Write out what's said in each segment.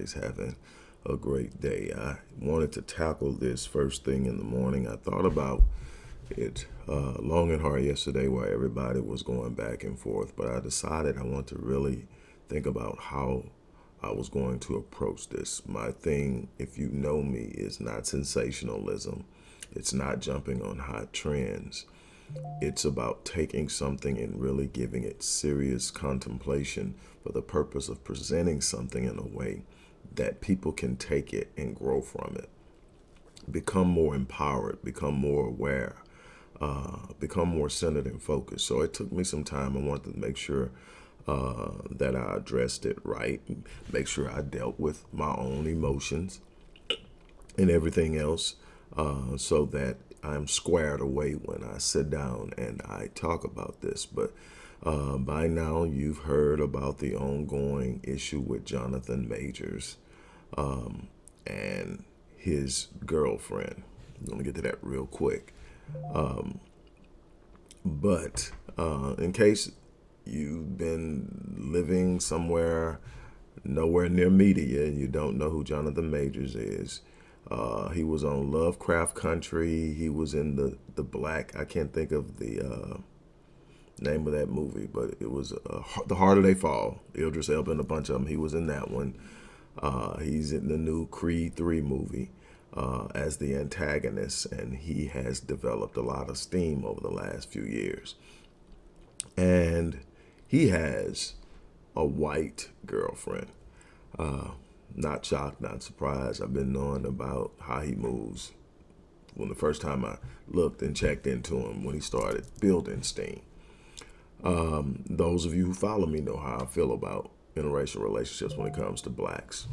everybody's having a great day. I wanted to tackle this first thing in the morning. I thought about it uh, long and hard yesterday while everybody was going back and forth, but I decided I want to really think about how I was going to approach this. My thing, if you know me, is not sensationalism. It's not jumping on hot trends. It's about taking something and really giving it serious contemplation for the purpose of presenting something in a way that people can take it and grow from it. Become more empowered, become more aware, uh, become more centered and focused. So it took me some time. I wanted to make sure uh, that I addressed it right, make sure I dealt with my own emotions and everything else uh, so that I'm squared away when I sit down and I talk about this. But uh, by now, you've heard about the ongoing issue with Jonathan Majors um, and his girlfriend. I'm going to get to that real quick. Um, but uh, in case you've been living somewhere nowhere near media and you don't know who Jonathan Majors is, uh, he was on Lovecraft Country. He was in the the Black. I can't think of the uh, name of that movie, but it was uh, The Harder They Fall. Idris Elba and a bunch of them. He was in that one. Uh, he's in the new Creed 3 movie uh, as the antagonist, and he has developed a lot of steam over the last few years. And he has a white girlfriend. Uh, not shocked, not surprised. I've been knowing about how he moves when the first time I looked and checked into him when he started building steam. Um, those of you who follow me know how I feel about interracial relationships when it comes to blacks.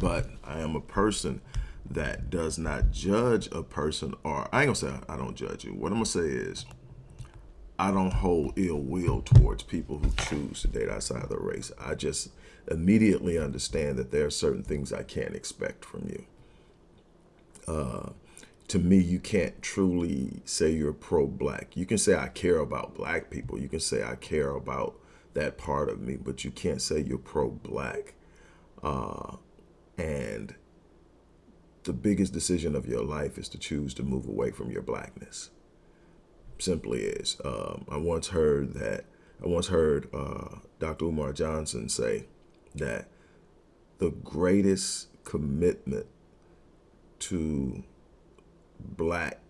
But I am a person that does not judge a person, or I ain't gonna say I don't judge you. What I'm gonna say is, I don't hold ill will towards people who choose to date outside of their race. I just immediately understand that there are certain things I can't expect from you. Uh, to me, you can't truly say you're pro-black. You can say I care about black people. You can say I care about that part of me, but you can't say you're pro-black. Uh, and the biggest decision of your life is to choose to move away from your blackness. Simply is. Um, I once heard that. I once heard uh, Dr. Umar Johnson say that the greatest commitment to black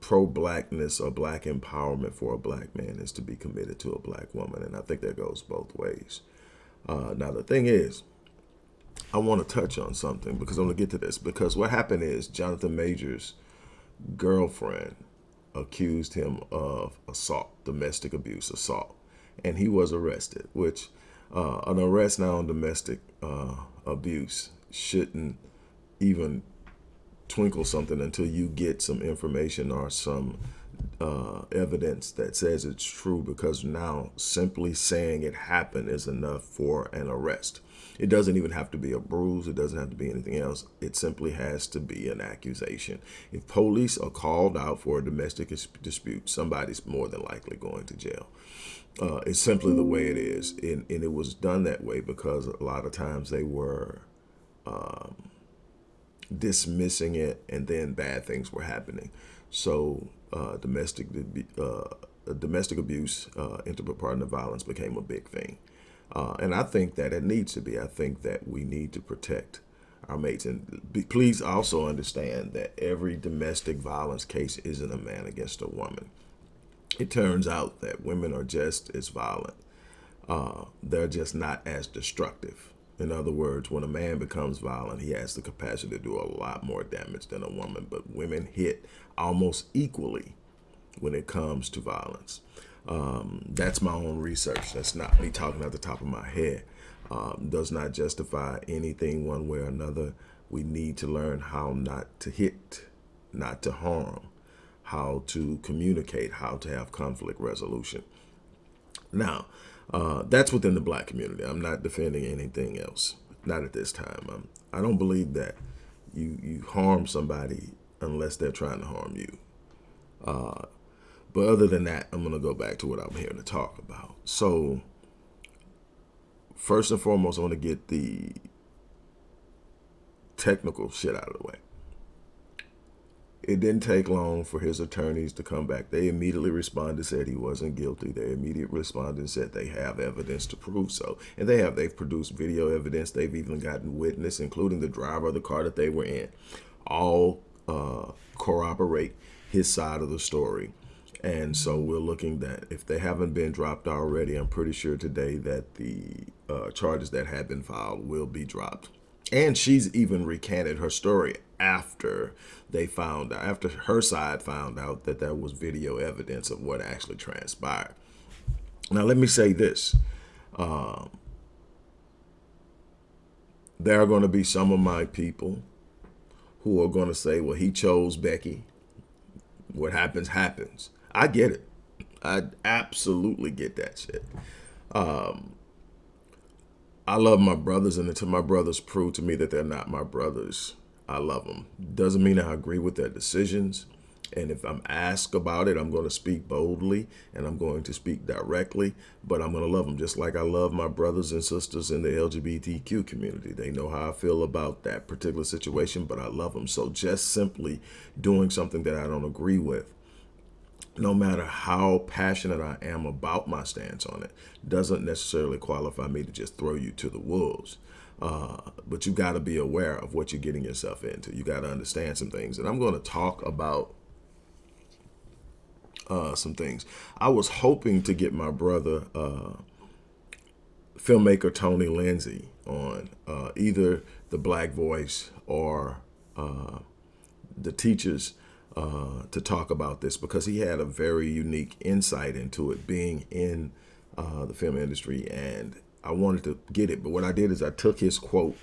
pro-blackness or black empowerment for a black man is to be committed to a black woman. And i think that goes both ways. Uh, now the thing is i want to touch on something because i'm going to get to this. Because what happened is jonathan majors girlfriend accused him of assault domestic abuse assault. And he was arrested which uh, an arrest now on domestic uh, abuse shouldn't even twinkle something until you get some information or some uh, evidence that says it's true because now simply saying it happened is enough for an arrest. It doesn't even have to be a bruise. It doesn't have to be anything else. It simply has to be an accusation. If police are called out for a domestic dispute, somebody's more than likely going to jail. Uh, it's simply the way it is. And, and, it was done that way because a lot of times they were um, dismissing it and then bad things were happening. So uh, domestic uh, domestic abuse, uh, intimate partner violence became a big thing. Uh, and I think that it needs to be. I think that we need to protect our mates. And be, please also understand that every domestic violence case isn't a man against a woman it turns out that women are just as violent. Uh, they're just not as destructive. In other words, when a man becomes violent, he has the capacity to do a lot more damage than a woman. But women hit almost equally when it comes to violence. Um, that's my own research. That's not me talking at the top of my head. Um, does not justify anything one way or another. We need to learn how not to hit, not to harm how to communicate, how to have conflict resolution. Now, uh, that's within the black community. I'm not defending anything else, not at this time. I'm, I do not believe that you, you harm somebody unless they're trying to harm you. Uh, but other than that, I'm going to go back to what I'm here to talk about. So first and foremost, I want to get the technical shit out of the way. It didn't take long for his attorneys to come back. They immediately responded, said he wasn't guilty. They immediately responded and said they have evidence to prove so. And they have. They've produced video evidence. They've even gotten witness, including the driver of the car that they were in. All uh, corroborate his side of the story. And so we're looking that if they haven't been dropped already, I'm pretty sure today that the uh, charges that have been filed will be dropped. And she's even recanted her story after they found out, after her side found out that there was video evidence of what actually transpired. Now, let me say this. Um, there are going to be some of my people who are going to say, well, he chose Becky. What happens, happens. I get it. I absolutely get that shit. Um, I love my brothers, and until my brothers prove to me that they're not my brothers, I love them. Doesn't mean I agree with their decisions. And if I'm asked about it, I'm going to speak boldly and I'm going to speak directly, but I'm going to love them just like I love my brothers and sisters in the LGBTQ community. They know how I feel about that particular situation, but I love them. So just simply doing something that I don't agree with no matter how passionate I am about my stance on it, doesn't necessarily qualify me to just throw you to the wolves. Uh, but you got to be aware of what you're getting yourself into. You got to understand some things. And I'm going to talk about uh, some things. I was hoping to get my brother, uh, filmmaker Tony Lindsay, on uh, either The Black Voice or uh, The Teachers uh, to talk about this because he had a very unique insight into it being in uh, the film industry and I wanted to get it. But what I did is I took his quote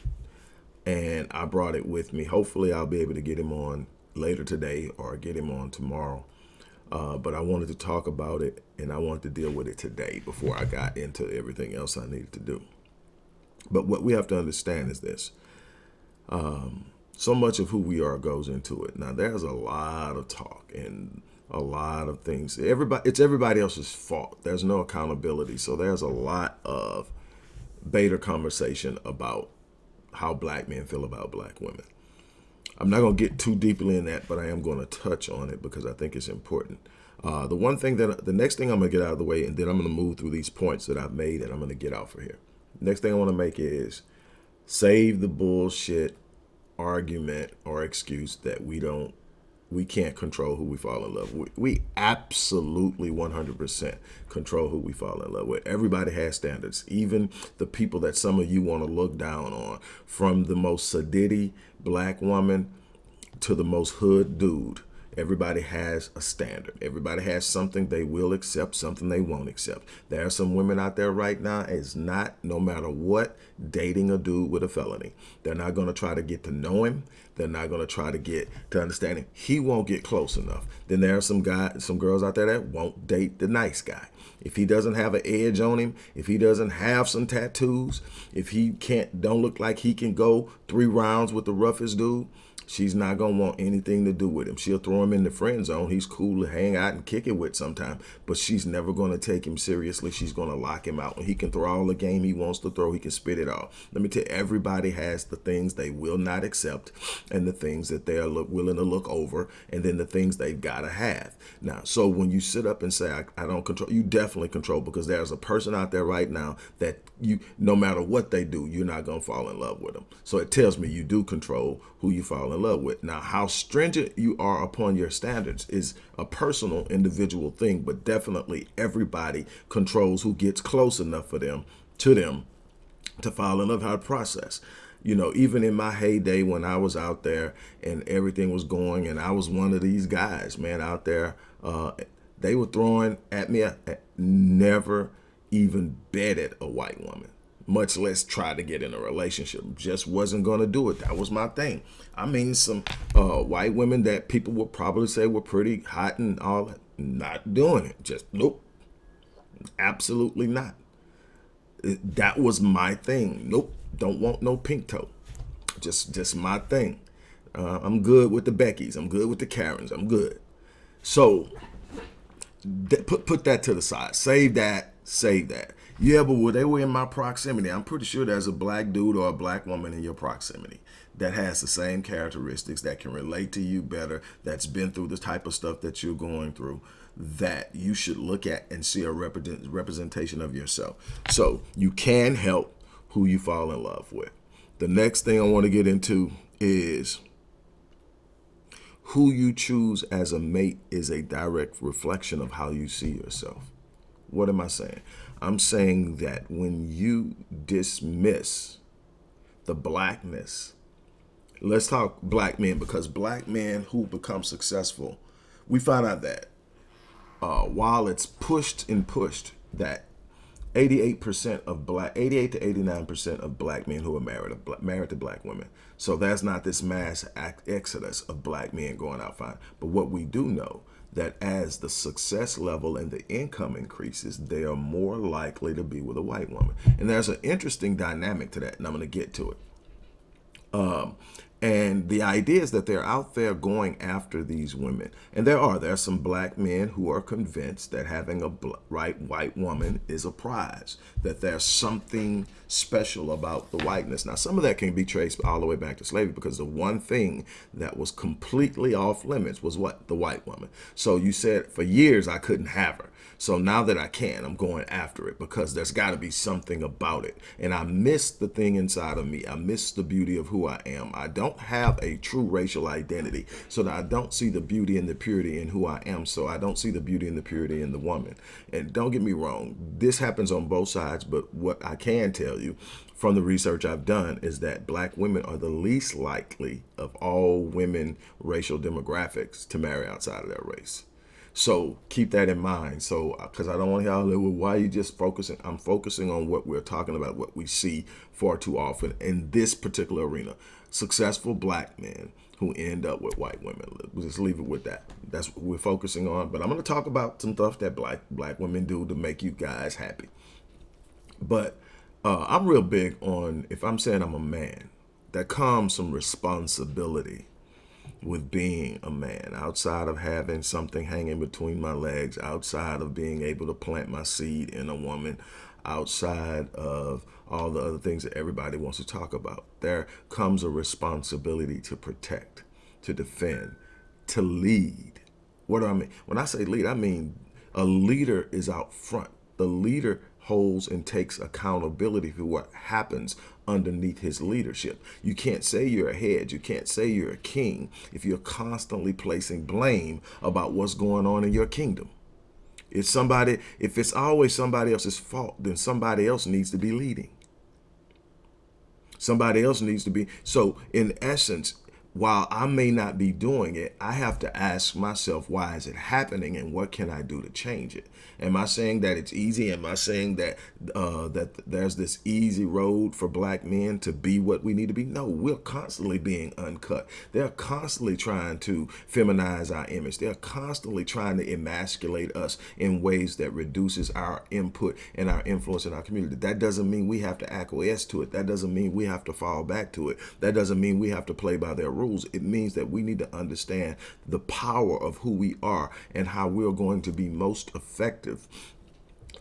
and I brought it with me. Hopefully I'll be able to get him on later today or get him on tomorrow. Uh, but I wanted to talk about it and I wanted to deal with it today before I got into everything else I needed to do. But what we have to understand is this. Um, so much of who we are goes into it. Now, there's a lot of talk and a lot of things. Everybody, it's everybody else's fault. There's no accountability. So there's a lot of beta conversation about how black men feel about black women. I'm not going to get too deeply in that, but I am going to touch on it because I think it's important. Uh, the one thing that the next thing I'm going to get out of the way, and then I'm going to move through these points that I've made, and I'm going to get out for here. Next thing I want to make is save the bullshit argument or excuse that we don't we can't control who we fall in love with. We absolutely 100% control who we fall in love with. Everybody has standards, even the people that some of you want to look down on, from the most sedity black woman to the most hood dude. Everybody has a standard. Everybody has something they will accept, something they won't accept. There are some women out there right now is not, no matter what, dating a dude with a felony. They're not going to try to get to know him. They're not going to try to get to understand him. He won't get close enough. Then there are some guys, some girls out there that won't date the nice guy. If he doesn't have an edge on him, if he doesn't have some tattoos, if he can't, don't look like he can go three rounds with the roughest dude, She's not going to want anything to do with him. She'll throw him in the friend zone. He's cool to hang out and kick it with sometime, but she's never going to take him seriously. She's going to lock him out. And he can throw all the game he wants to throw. He can spit it all. Let me tell you, everybody has the things they will not accept and the things that they are look, willing to look over and then the things they've got to have. Now, so when you sit up and say, I, I don't control, you definitely control because there's a person out there right now that you, no matter what they do, you're not going to fall in love with them. So it tells me you do control who you fall in love with. Now, how stringent you are upon your standards is a personal, individual thing, but definitely everybody controls who gets close enough for them to them to fall in love. How to process. You know, even in my heyday when I was out there and everything was going, and I was one of these guys, man, out there, uh, they were throwing at me. I never even betted a white woman much less try to get in a relationship. Just wasn't going to do it. That was my thing. I mean, some uh, white women that people would probably say were pretty hot and all that, not doing it. Just nope. Absolutely not. That was my thing. Nope. Don't want no pink toe. Just, just my thing. Uh, I'm good with the Beckys. I'm good with the Karens. I'm good. So put put that to the side. Save that Save that. Yeah, but well, they were in my proximity. I'm pretty sure there's a black dude or a black woman in your proximity that has the same characteristics that can relate to you better, that's been through the type of stuff that you're going through, that you should look at and see a represent, representation of yourself. So you can help who you fall in love with. The next thing I want to get into is who you choose as a mate is a direct reflection of how you see yourself. What am I saying? I'm saying that when you dismiss the blackness, let's talk black men because black men who become successful, we find out that uh, while it's pushed and pushed that 88% of black, 88 to 89% of black men who are married are married to black women. So that's not this mass exodus of black men going out fine. But what we do know that as the success level and the income increases, they are more likely to be with a white woman. And there's an interesting dynamic to that, and I'm going to get to it. Um, and the idea is that they're out there going after these women. And there are. There are some black men who are convinced that having a right white woman is a prize, that there's something special about the whiteness. Now, some of that can be traced all the way back to slavery because the one thing that was completely off limits was what? The white woman. So you said for years I couldn't have her. So now that I can, I'm going after it because there's got to be something about it. And I miss the thing inside of me. I miss the beauty of who I am. I don't have a true racial identity so that I don't see the beauty and the purity in who I am. So I don't see the beauty and the purity in the woman. And don't get me wrong, this happens on both sides. But what I can tell you from the research I've done is that black women are the least likely of all women racial demographics to marry outside of their race. So keep that in mind. So, because uh, I don't want to hear all well, why are you just focusing? I'm focusing on what we're talking about, what we see far too often in this particular arena. Successful black men who end up with white women. We'll just leave it with that. That's what we're focusing on. But I'm going to talk about some stuff that black black women do to make you guys happy. But uh, I'm real big on if I'm saying I'm a man, that comes some responsibility with being a man, outside of having something hanging between my legs, outside of being able to plant my seed in a woman, outside of all the other things that everybody wants to talk about. There comes a responsibility to protect, to defend, to lead. What do I mean? When I say lead, I mean a leader is out front. The leader holds and takes accountability for what happens underneath his leadership. You can't say you're a head, you can't say you're a king if you're constantly placing blame about what's going on in your kingdom. If somebody, if it's always somebody else's fault, then somebody else needs to be leading. Somebody else needs to be. So in essence, while I may not be doing it, I have to ask myself, why is it happening and what can I do to change it? Am I saying that it's easy? Am I saying that uh, that there's this easy road for black men to be what we need to be? No, we're constantly being uncut. They're constantly trying to feminize our image. They're constantly trying to emasculate us in ways that reduces our input and our influence in our community. That doesn't mean we have to acquiesce to it. That doesn't mean we have to fall back to it. That doesn't mean we have to play by their rules. It means that we need to understand the power of who we are and how we're going to be most effective effective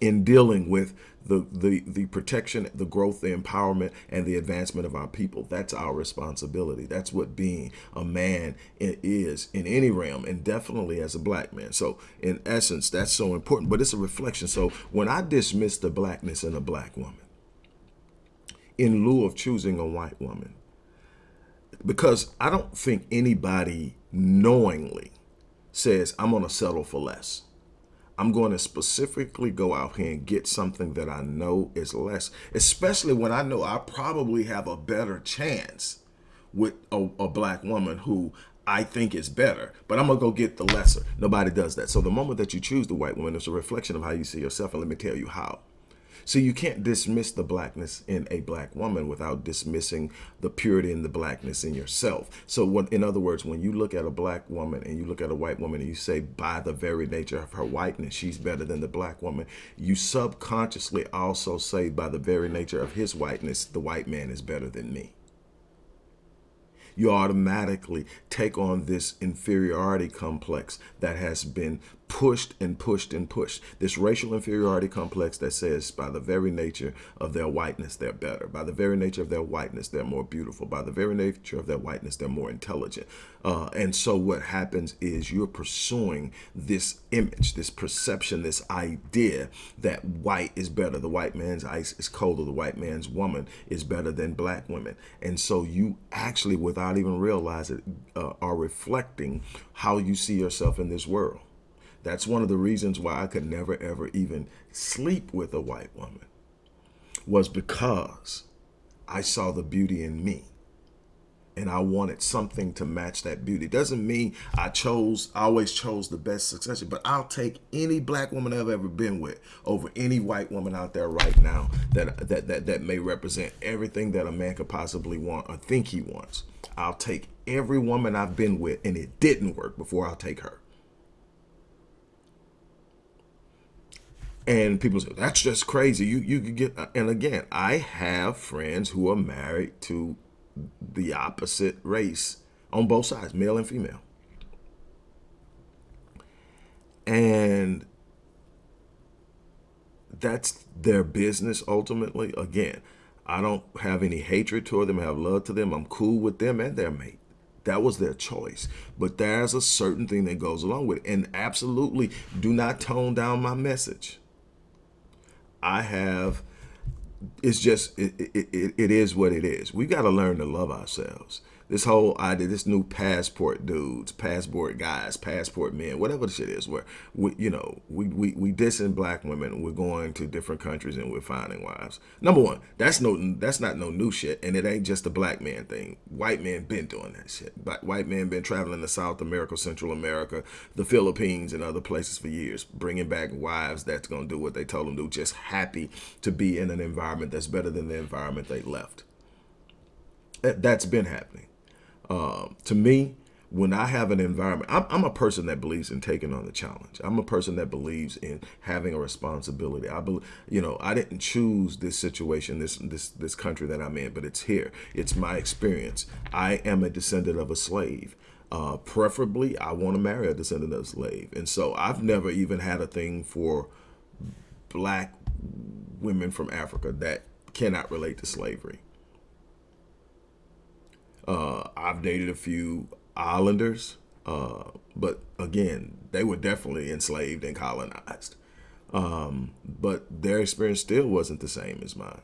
in dealing with the, the, the protection, the growth, the empowerment, and the advancement of our people. That's our responsibility. That's what being a man is in any realm, and definitely as a black man. So in essence, that's so important, but it's a reflection. So when I dismiss the blackness in a black woman, in lieu of choosing a white woman, because I don't think anybody knowingly says, I'm going to settle for less. I'm going to specifically go out here and get something that I know is less, especially when I know I probably have a better chance with a, a black woman who I think is better, but I'm gonna go get the lesser. Nobody does that. So the moment that you choose the white woman, it's a reflection of how you see yourself. And let me tell you how. So you can't dismiss the blackness in a black woman without dismissing the purity and the blackness in yourself. So when, in other words, when you look at a black woman and you look at a white woman and you say by the very nature of her whiteness, she's better than the black woman, you subconsciously also say by the very nature of his whiteness, the white man is better than me you automatically take on this inferiority complex that has been pushed and pushed and pushed. This racial inferiority complex that says by the very nature of their whiteness, they're better. By the very nature of their whiteness, they're more beautiful. By the very nature of their whiteness, they're more intelligent. Uh, and so what happens is you're pursuing this image, this perception, this idea that white is better. The white man's ice is colder. The white man's woman is better than black women. And so you actually, without even realizing it, uh, are reflecting how you see yourself in this world. That's one of the reasons why I could never, ever even sleep with a white woman was because I saw the beauty in me and I wanted something to match that beauty. Doesn't mean I chose, I always chose the best succession, but I'll take any black woman I've ever been with over any white woman out there right now that that that, that may represent everything that a man could possibly want or think he wants. I'll take every woman I've been with and it didn't work before I'll take her. And people say, that's just crazy. You you could get and again, I have friends who are married to the opposite race on both sides, male and female. And that's their business ultimately. Again, I don't have any hatred toward them. I have love to them. I'm cool with them and their mate. That was their choice. But there's a certain thing that goes along with it. And absolutely do not tone down my message. I have it's just it, it, it is what it is. We got to learn to love ourselves this whole idea, this new passport dudes, passport guys, passport men, whatever the shit is, where we, you know, we we we dissing black women, we're going to different countries and we're finding wives. Number one, that's no, that's not no new shit, and it ain't just a black man thing. White men been doing that shit. White men been traveling to South America, Central America, the Philippines, and other places for years, bringing back wives that's gonna do what they told them to just happy to be in an environment that's better than the environment they left. That's been happening. Um, to me, when I have an environment, I'm, I'm, a person that believes in taking on the challenge. I'm a person that believes in having a responsibility. I believe, you know, I didn't choose this situation, this this this country that I'm in, but it's here. It's my experience. I am a descendant of a slave. Uh, preferably, I want to marry a descendant of a slave, and so I've never even had a thing for black women from Africa that cannot relate to slavery. Uh, I've dated a few islanders, uh, but again, they were definitely enslaved and colonized. Um, but their experience still wasn't the same as mine.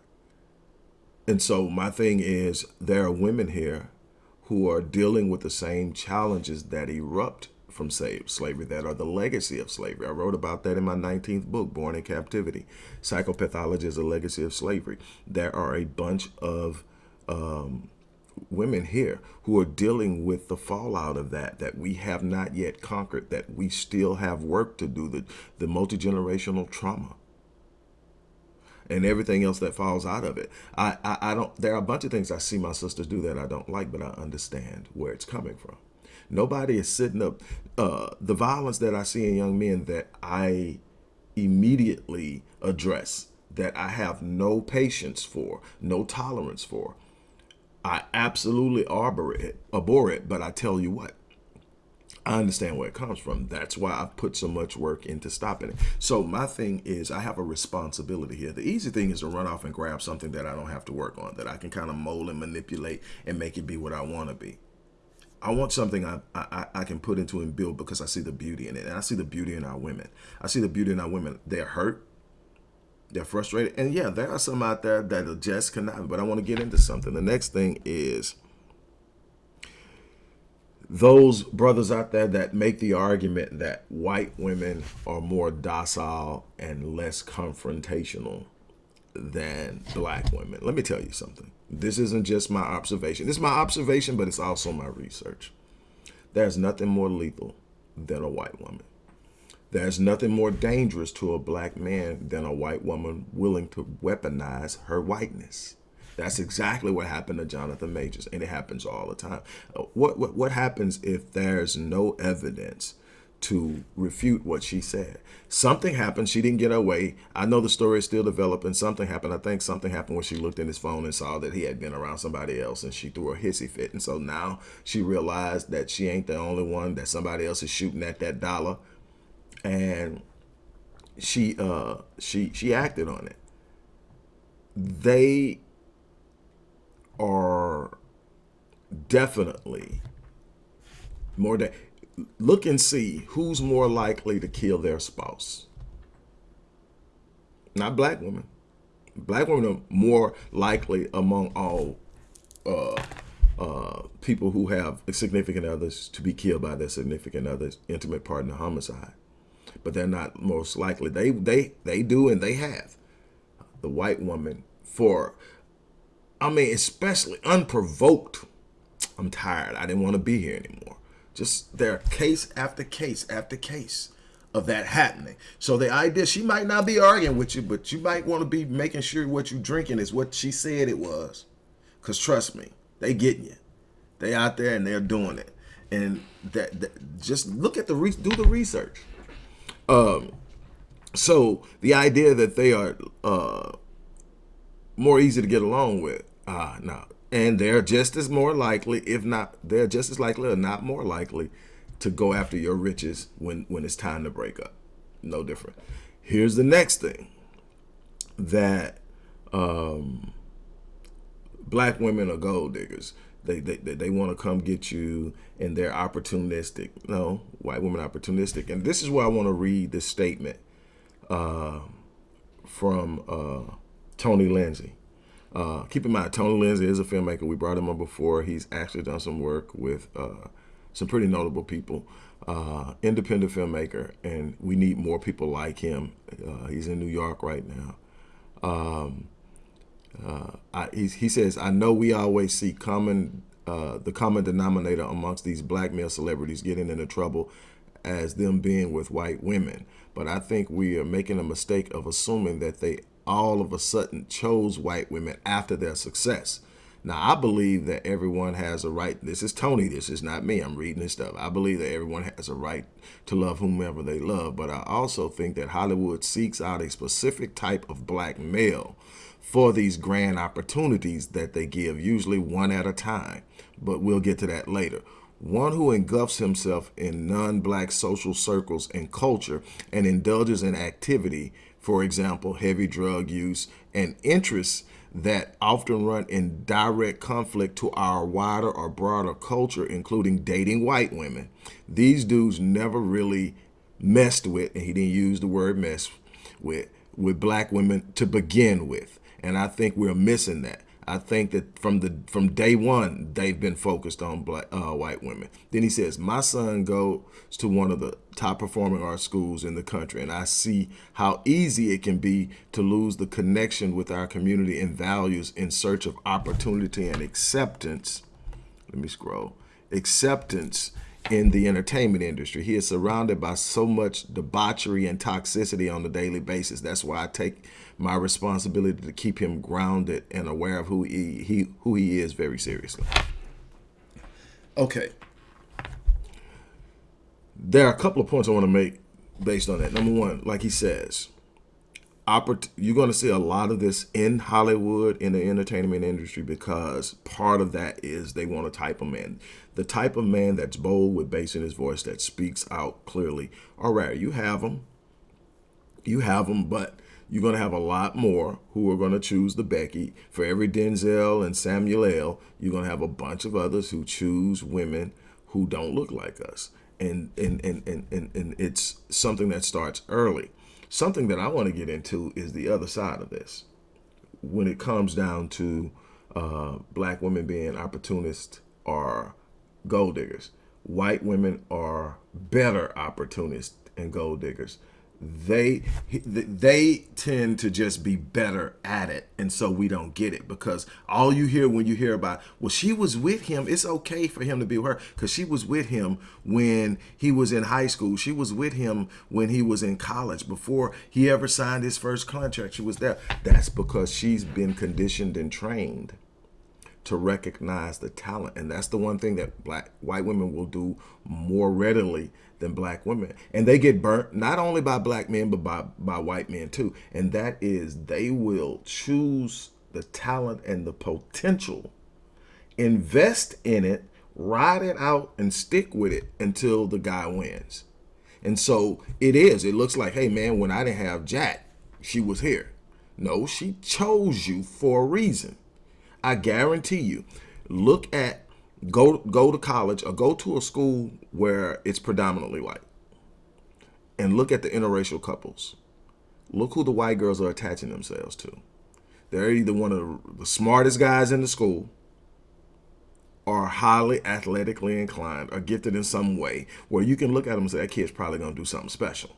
And so my thing is there are women here who are dealing with the same challenges that erupt from slavery that are the legacy of slavery. I wrote about that in my 19th book, Born in Captivity. Psychopathology is a legacy of slavery. There are a bunch of um, women here who are dealing with the fallout of that, that we have not yet conquered, that we still have work to do, the, the multi-generational trauma and everything else that falls out of it. I, I, I don't, there are a bunch of things I see my sisters do that I don't like, but I understand where it's coming from. Nobody is sitting up, uh, the violence that I see in young men that I immediately address, that I have no patience for, no tolerance for, I absolutely arbor it, abhor it, but I tell you what, I understand where it comes from. That's why I've put so much work into stopping it. So my thing is I have a responsibility here. The easy thing is to run off and grab something that I don't have to work on, that I can kind of mold and manipulate and make it be what I want to be. I want something I, I, I can put into and build because I see the beauty in it. And I see the beauty in our women. I see the beauty in our women. They're hurt. They're frustrated. And yeah, there are some out there that are just cannot, but I want to get into something. The next thing is those brothers out there that make the argument that white women are more docile and less confrontational than black women. Let me tell you something. This isn't just my observation. This is my observation, but it's also my research. There's nothing more lethal than a white woman. There's nothing more dangerous to a black man than a white woman willing to weaponize her whiteness. That's exactly what happened to Jonathan Majors, and it happens all the time. Uh, what, what, what happens if there's no evidence to refute what she said? Something happened. She didn't get away. I know the story is still developing. Something happened. I think something happened when she looked in his phone and saw that he had been around somebody else, and she threw a hissy fit. And so now she realized that she ain't the only one, that somebody else is shooting at that dollar and she uh she she acted on it. They are definitely more than look and see who's more likely to kill their spouse. Not black women. Black women are more likely among all uh, uh, people who have significant others to be killed by their significant others, intimate partner homicide. But they're not most likely. They they they do and they have. The white woman for, I mean, especially unprovoked. I'm tired. I didn't want to be here anymore. Just there case after case after case of that happening. So the idea, she might not be arguing with you, but you might want to be making sure what you're drinking is what she said it was. Because trust me, they getting you. They out there and they're doing it. And that, that just look at the, do the research. Um, so the idea that they are uh, more easy to get along with, ah, uh, no. And they're just as more likely, if not, they're just as likely or not more likely to go after your riches when, when it's time to break up. No different. Here's the next thing that um, black women are gold diggers. They, they, they want to come get you and they're opportunistic. No, white women opportunistic. And this is where I want to read this statement uh, from uh, Tony Lindsay. Uh, keep in mind, Tony Lindsay is a filmmaker. We brought him on before. He's actually done some work with uh, some pretty notable people. Uh, independent filmmaker, and we need more people like him. Uh, he's in New York right now. Um, uh, I, he says, I know we always see common uh, the common denominator amongst these black male celebrities getting into trouble as them being with white women. But I think we are making a mistake of assuming that they all of a sudden chose white women after their success. Now, I believe that everyone has a right. This is Tony. This is not me. I'm reading this stuff. I believe that everyone has a right to love whomever they love. But I also think that Hollywood seeks out a specific type of black male for these grand opportunities that they give, usually one at a time. But we'll get to that later. One who engulfs himself in non-black social circles and culture and indulges in activity, for example, heavy drug use and interests that often run in direct conflict to our wider or broader culture, including dating white women. These dudes never really messed with, and he didn't use the word mess with, with black women to begin with. And I think we're missing that. I think that from the from day one, they've been focused on black uh, white women. Then he says, my son goes to one of the top performing art schools in the country, and I see how easy it can be to lose the connection with our community and values in search of opportunity and acceptance. Let me scroll. Acceptance in the entertainment industry. He is surrounded by so much debauchery and toxicity on a daily basis. That's why I take my responsibility to keep him grounded and aware of who he, he who he is very seriously. Okay. There are a couple of points I want to make based on that. Number one, like he says, you're going to see a lot of this in Hollywood in the entertainment industry because part of that is they want a type of man. The type of man that's bold with bass in his voice that speaks out clearly. All right, you have them. You have them, but you're going to have a lot more who are going to choose the Becky. For every Denzel and Samuel L., you're going to have a bunch of others who choose women who don't look like us. And, and, and, and, and, and it's something that starts early. Something that I want to get into is the other side of this. When it comes down to uh, black women being opportunists or gold diggers, white women are better opportunists and gold diggers they they tend to just be better at it and so we don't get it because all you hear when you hear about well she was with him it's okay for him to be with her because she was with him when he was in high school she was with him when he was in college before he ever signed his first contract she was there. That's because she's been conditioned and trained to recognize the talent and that's the one thing that black white women will do more readily than black women. And they get burnt not only by black men, but by, by white men too. And that is they will choose the talent and the potential, invest in it, ride it out and stick with it until the guy wins. And so it is. It looks like, hey man, when I didn't have Jack, she was here. No, she chose you for a reason. I guarantee you. Look at go go to college or go to a school where it's predominantly white. And look at the interracial couples. Look who the white girls are attaching themselves to. They're either one of the smartest guys in the school or highly athletically inclined or gifted in some way where you can look at them and say, that kid's probably going to do something special.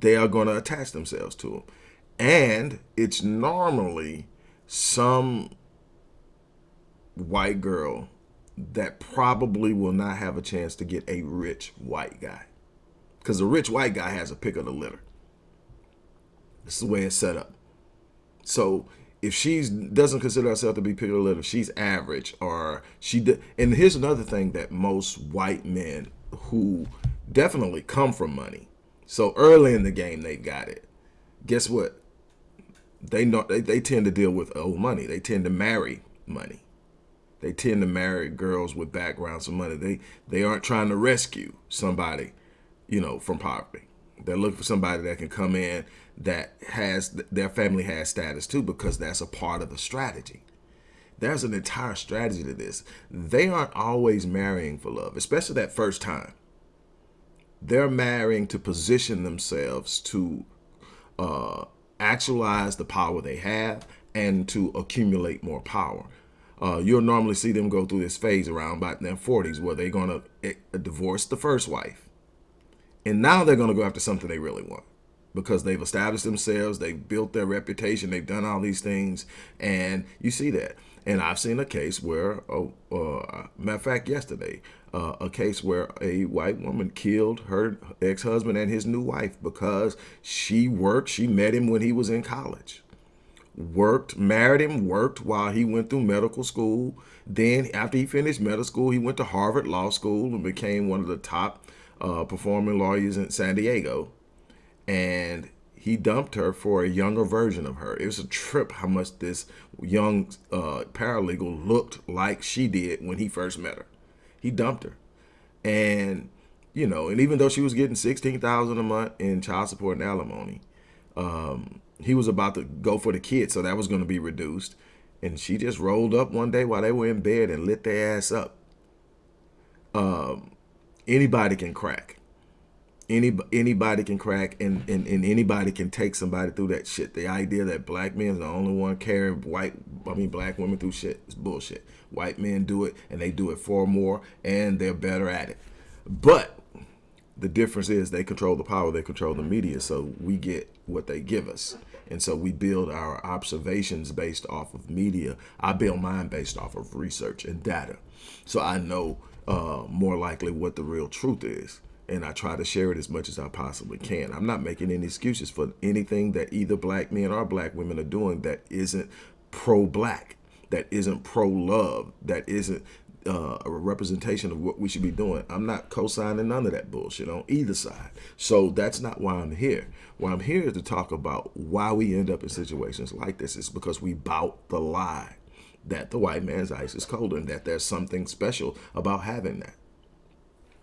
They are going to attach themselves to them. And it's normally some white girl that probably will not have a chance to get a rich white guy. Because a rich white guy has a pick of the litter. This is the way it's set up. So if she doesn't consider herself to be pick of the litter, she's average or she. and here's another thing that most white men who definitely come from money. So early in the game, they got it. Guess what? They know they, they tend to deal with old money. They tend to marry money. They tend to marry girls with backgrounds of money. They they aren't trying to rescue somebody, you know, from poverty. They're looking for somebody that can come in that has their family has status too, because that's a part of the strategy. There's an entire strategy to this. They aren't always marrying for love, especially that first time. They're marrying to position themselves to uh, actualize the power they have and to accumulate more power. Uh, you'll normally see them go through this phase around about their 40s where they're going to eh, divorce the first wife. And now they're going to go after something they really want because they've established themselves, they've built their reputation, they've done all these things, and you see that. And I've seen a case where, oh, uh, matter of fact, yesterday, uh, a case where a white woman killed her ex-husband and his new wife because she worked, she met him when he was in college worked, married him, worked while he went through medical school. Then after he finished medical school, he went to Harvard Law School and became one of the top uh, performing lawyers in San Diego. And he dumped her for a younger version of her. It was a trip how much this young uh, paralegal looked like she did when he first met her. He dumped her. And, you know, and even though she was getting 16000 a month in child support and alimony, um, he was about to go for the kid, so that was going to be reduced. And she just rolled up one day while they were in bed and lit their ass up. Um, anybody can crack. Any anybody can crack, and, and and anybody can take somebody through that shit. The idea that black men are the only one carrying white, I mean black women through shit is bullshit. White men do it, and they do it far more, and they're better at it. But the difference is they control the power, they control the media, so we get what they give us. And so we build our observations based off of media. I build mine based off of research and data. So I know uh, more likely what the real truth is. And I try to share it as much as I possibly can. I'm not making any excuses for anything that either black men or black women are doing that isn't pro-black, that isn't pro-love, that isn't uh, a representation of what we should be doing. I'm not co-signing none of that bullshit on either side. So that's not why I'm here. Why I'm here is to talk about why we end up in situations like this. It's because we bout the lie that the white man's ice is colder and that there's something special about having that.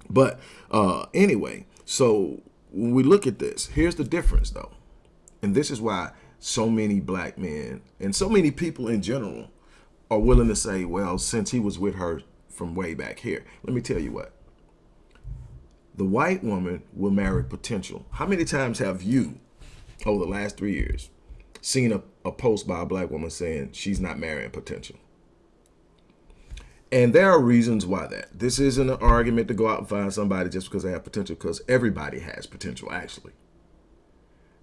But uh, anyway, so when we look at this, here's the difference though. And this is why so many black men and so many people in general are willing to say, well, since he was with her from way back here, let me tell you what. The white woman will marry potential. How many times have you, over the last three years, seen a, a post by a black woman saying she's not marrying potential? And there are reasons why that. This isn't an argument to go out and find somebody just because they have potential, because everybody has potential, actually.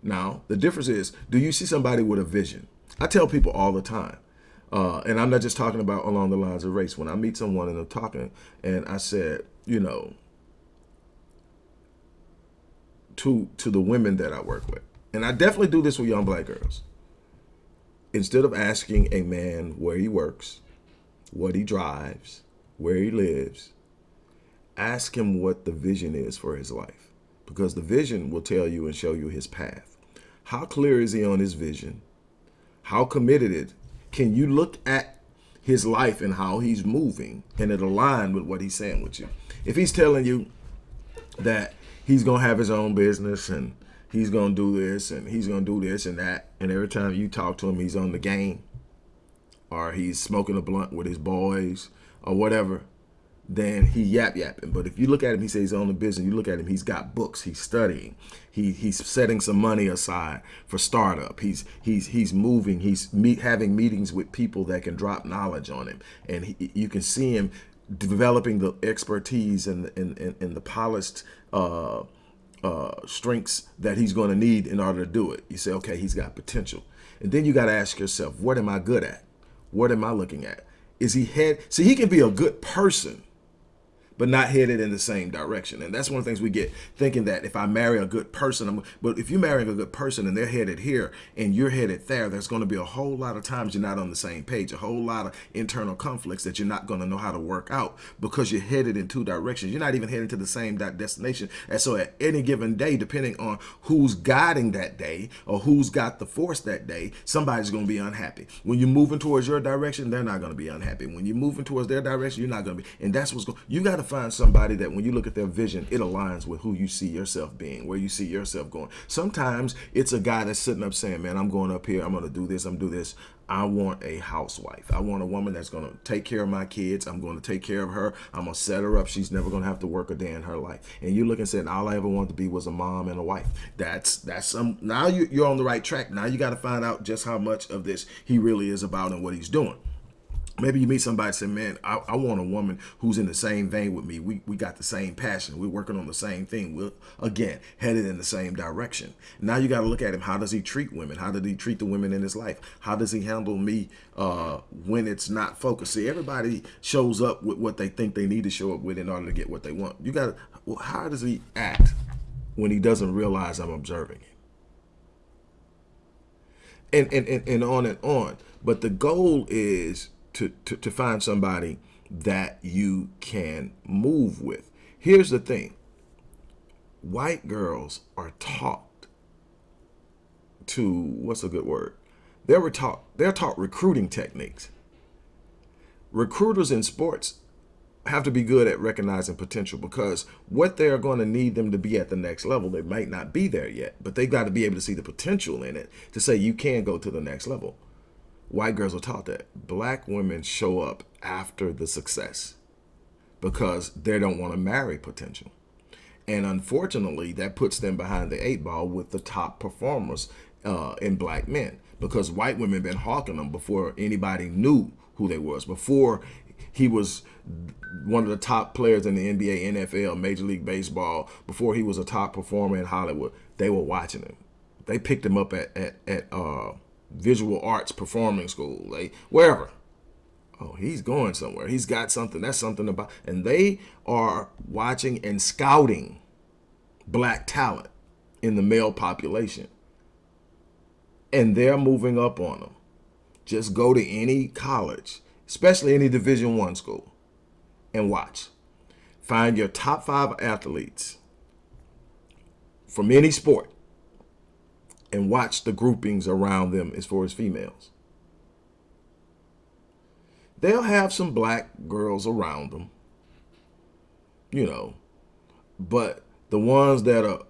Now, the difference is, do you see somebody with a vision? I tell people all the time, uh, and I'm not just talking about along the lines of race. When I meet someone and I'm talking and I said, you know, to to the women that I work with, and I definitely do this with young black girls. Instead of asking a man where he works, what he drives, where he lives, ask him what the vision is for his life. Because the vision will tell you and show you his path. How clear is he on his vision? How committed it? can you look at his life and how he's moving and it align with what he's saying with you? If he's telling you that he's gonna have his own business and he's gonna do this and he's gonna do this and that. And every time you talk to him, he's on the game or he's smoking a blunt with his boys or whatever then he yap yapping. But if you look at him, he says he's on the business. You look at him, he's got books. He's studying. He he's setting some money aside for startup. He's he's he's moving. He's meet having meetings with people that can drop knowledge on him, and he, you can see him developing the expertise and and and, and the polished. Uh, uh, strengths that he's going to need in order to do it. You say, okay, he's got potential. And then you got to ask yourself, what am I good at? What am I looking at? Is he head? See, he can be a good person but not headed in the same direction. And that's one of the things we get thinking that if I marry a good person, I'm, but if you're marrying a good person and they're headed here and you're headed there, there's going to be a whole lot of times you're not on the same page, a whole lot of internal conflicts that you're not going to know how to work out because you're headed in two directions. You're not even heading to the same destination. And so at any given day, depending on who's guiding that day or who's got the force that day, somebody's going to be unhappy. When you're moving towards your direction, they're not going to be unhappy. When you're moving towards their direction, you're not going to be. And that's what's going. You got to to find somebody that when you look at their vision, it aligns with who you see yourself being, where you see yourself going. Sometimes it's a guy that's sitting up saying, man, I'm going up here. I'm going to do this. I'm going to do this. I want a housewife. I want a woman that's going to take care of my kids. I'm going to take care of her. I'm going to set her up. She's never going to have to work a day in her life. And you look and say, all I ever wanted to be was a mom and a wife. That's that's some. Now you, you're on the right track. Now you got to find out just how much of this he really is about and what he's doing. Maybe you meet somebody and say, man, I, I, want a woman who's in the same vein with me. We, we got the same passion. We're working on the same thing. We're, again, headed in the same direction. Now you got to look at him. How does he treat women? How does he treat the women in his life? How does he handle me uh, when it's not focused? See, everybody shows up with what they think they need to show up with in order to get what they want. You got to, well, how does he act when he doesn't realize I'm observing him? And, and, and, and on and on. But the goal is to, to, to find somebody that you can move with. Here's the thing. White girls are taught to, what's a good word? They were taught, they're taught recruiting techniques. Recruiters in sports have to be good at recognizing potential because what they're going to need them to be at the next level, they might not be there yet, but they've got to be able to see the potential in it to say you can go to the next level. White girls are taught that. Black women show up after the success because they don't want to marry potential. And unfortunately, that puts them behind the eight ball with the top performers uh, in black men because white women been hawking them before anybody knew who they was, before he was one of the top players in the NBA, NFL, Major League Baseball, before he was a top performer in Hollywood. They were watching him. They picked him up at, at, at uh, visual arts performing school, like wherever. Oh, he's going somewhere. He's got something. That's something about, and they are watching and scouting black talent in the male population. And they're moving up on them. Just go to any college, especially any division one school and watch. Find your top five athletes from any sport and watch the groupings around them as far as females. They'll have some black girls around them, you know, but the ones that are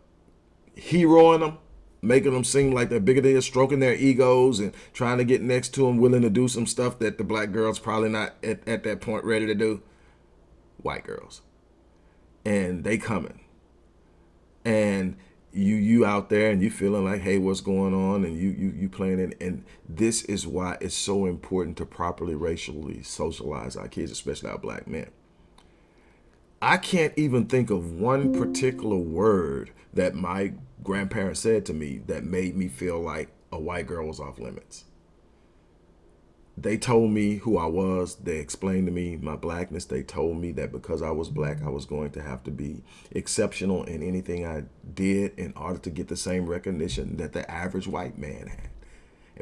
heroing them, making them seem like they're bigger than stroking their egos and trying to get next to them, willing to do some stuff that the black girls probably not at, at that point ready to do. White girls. And they coming. And you you out there and you feeling like hey what's going on? And you you you playing it. And this is why it's so important to properly racially socialize our kids especially our black men. I can't even think of one particular word that my grandparents said to me that made me feel like a white girl was off limits they told me who I was. They explained to me my blackness. They told me that because I was black, I was going to have to be exceptional in anything I did in order to get the same recognition that the average white man had.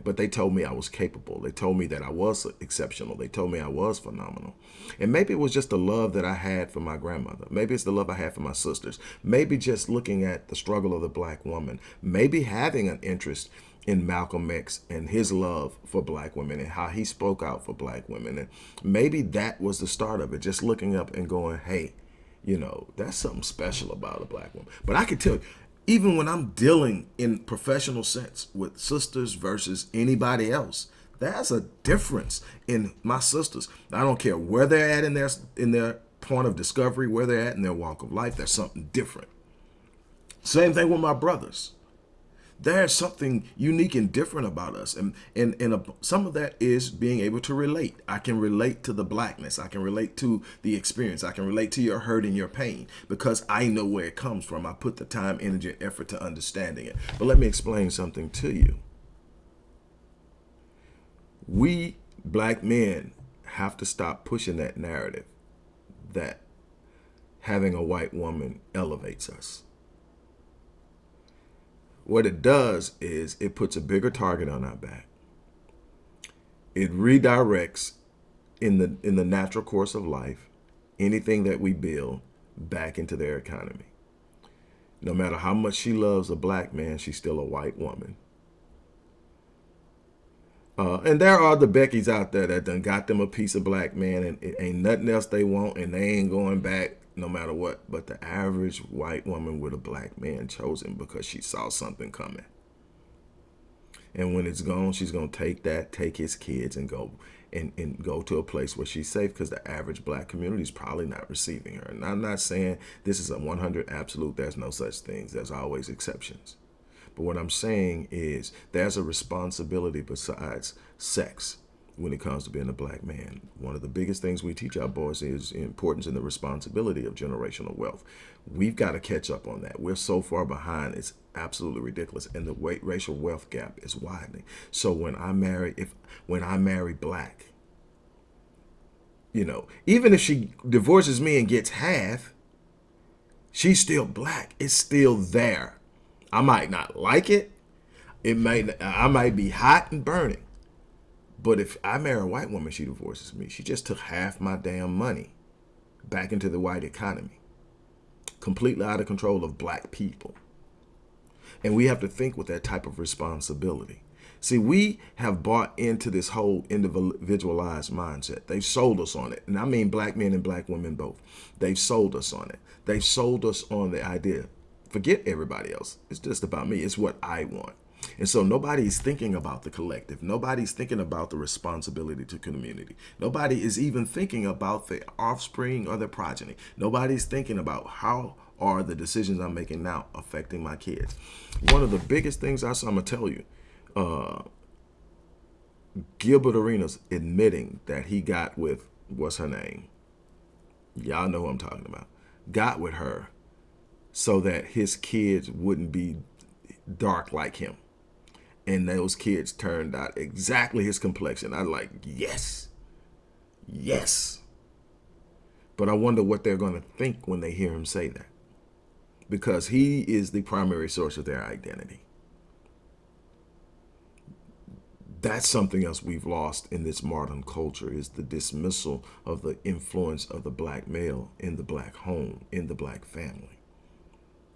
But they told me I was capable. They told me that I was exceptional. They told me I was phenomenal. And maybe it was just the love that I had for my grandmother. Maybe it's the love I had for my sisters. Maybe just looking at the struggle of the black woman. Maybe having an interest in Malcolm X and his love for black women and how he spoke out for black women. And maybe that was the start of it, just looking up and going, hey, You know, that's something special about a black woman. But I can tell you, even when I'm dealing in professional sense with sisters versus anybody else, there's a difference in my sisters. I don't care where they're at in their in their point of discovery, where they're at in their walk of life. There's something different. Same thing with my brothers. There's something unique and different about us. And, and, and a, some of that is being able to relate. I can relate to the blackness. I can relate to the experience. I can relate to your hurt and your pain because I know where it comes from. I put the time, energy, and effort to understanding it. But let me explain something to you. We black men have to stop pushing that narrative that having a white woman elevates us what it does is it puts a bigger target on our back. It redirects in the in the natural course of life anything that we build back into their economy. No matter how much she loves a black man, she's still a white woman. Uh, and there are the Beckys out there that done got them a piece of black man and it ain't nothing else they want and they ain't going back no matter what. But the average white woman with a black man chosen because she saw something coming. And when it's gone, she's going to take that, take his kids and go and, and go to a place where she's safe because the average black community is probably not receiving her. And I'm not saying this is a 100 absolute. There's no such things. There's always exceptions. But what I'm saying is there's a responsibility besides sex when it comes to being a black man. One of the biggest things we teach our boys is importance and the responsibility of generational wealth. We've got to catch up on that. We're so far behind, it's absolutely ridiculous. And the racial wealth gap is widening. So when I marry, if when I marry black, you know, even if she divorces me and gets half, she's still black. It's still there. I might not like it. It may I might be hot and burning. But if I marry a white woman, she divorces me. She just took half my damn money back into the white economy. Completely out of control of black people. And we have to think with that type of responsibility. See, we have bought into this whole individualized mindset. They've sold us on it. And I mean black men and black women both. They've sold us on it. They've sold us on the idea. Forget everybody else. It's just about me. It's what I want. And so nobody's thinking about the collective. Nobody's thinking about the responsibility to community. Nobody is even thinking about the offspring or the progeny. Nobody's thinking about how are the decisions I'm making now affecting my kids. One of the biggest things I saw, I'm going to tell you, uh, Gilbert Arenas admitting that he got with, what's her name? Y'all know who I'm talking about. Got with her so that his kids wouldn't be dark like him and those kids turned out exactly his complexion. I like, yes, yes. But I wonder what they're going to think when they hear him say that. Because he is the primary source of their identity. That's something else we've lost in this modern culture is the dismissal of the influence of the black male in the black home, in the black family.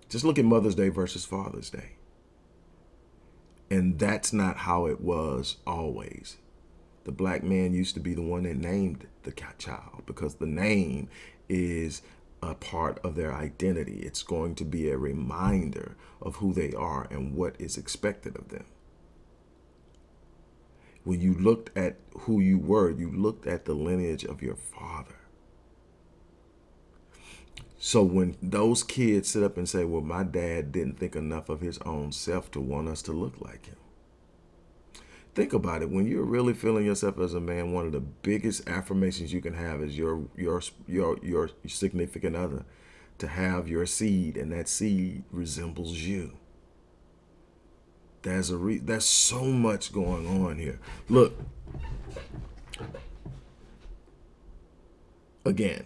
Just look at Mother's Day versus Father's Day. And that's not how it was always. The black man used to be the one that named the child because the name is a part of their identity. It's going to be a reminder of who they are and what is expected of them. When you looked at who you were, you looked at the lineage of your father. So when those kids sit up and say, well, my dad didn't think enough of his own self to want us to look like him. Think about it. When you're really feeling yourself as a man, one of the biggest affirmations you can have is your your your your significant other to have your seed and that seed resembles you. There's a re there's so much going on here. Look. Again,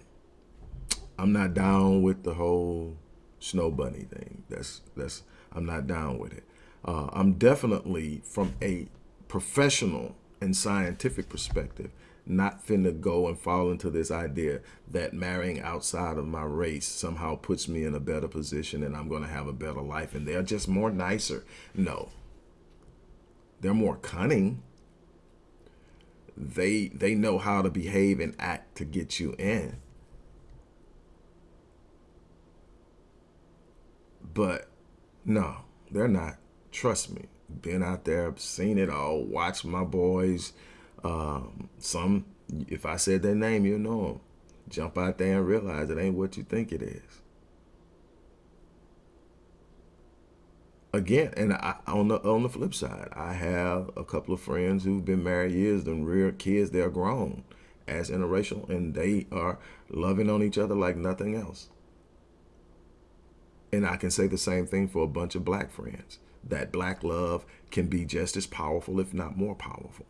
I'm not down with the whole snow bunny thing. That's that's I'm not down with it. Uh, I'm definitely from a professional and scientific perspective not finna go and fall into this idea that marrying outside of my race somehow puts me in a better position and I'm to have a better life and they're just more nicer. No. They're more cunning. They they know how to behave and act to get you in. But no, they're not. Trust me. Been out there, seen it all, watched my boys. Um, some, if I said their name, you'll know them. Jump out there and realize it ain't what you think it is. Again, and I, on the on the flip side, I have a couple of friends who've been married years and rear kids. They're grown as interracial, and they are loving on each other like nothing else. And I can say the same thing for a bunch of black friends. That black love can be just as powerful, if not more powerful.